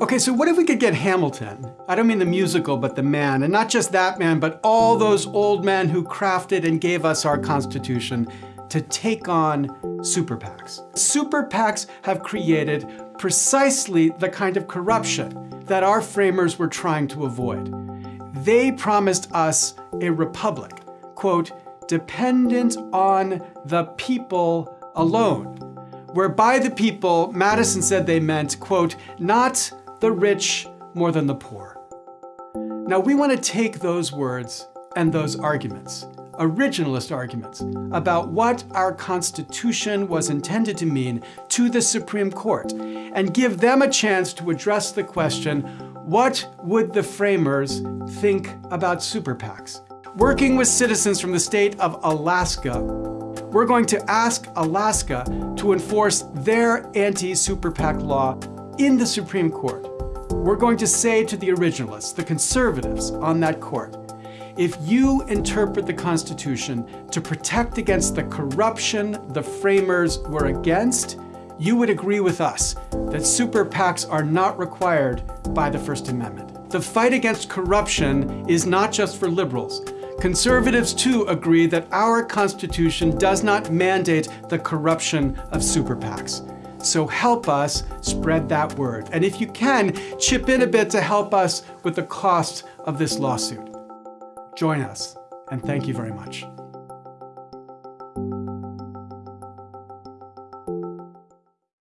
Okay, so what if we could get Hamilton? I don't mean the musical, but the man. And not just that man, but all those old men who crafted and gave us our Constitution to take on super PACs. Super PACs have created precisely the kind of corruption that our framers were trying to avoid. They promised us a republic, quote, dependent on the people alone. Where by the people, Madison said they meant, quote, not the rich more than the poor. Now we want to take those words and those arguments, originalist arguments, about what our Constitution was intended to mean to the Supreme Court and give them a chance to address the question, what would the framers think about super PACs? Working with citizens from the state of Alaska, we're going to ask Alaska to enforce their anti-super PAC law in the Supreme Court. We're going to say to the originalists, the conservatives on that court, if you interpret the Constitution to protect against the corruption the framers were against, you would agree with us that super PACs are not required by the First Amendment. The fight against corruption is not just for liberals. Conservatives too agree that our Constitution does not mandate the corruption of super PACs. So help us spread that word. And if you can, chip in a bit to help us with the cost of this lawsuit. Join us, and thank you very much.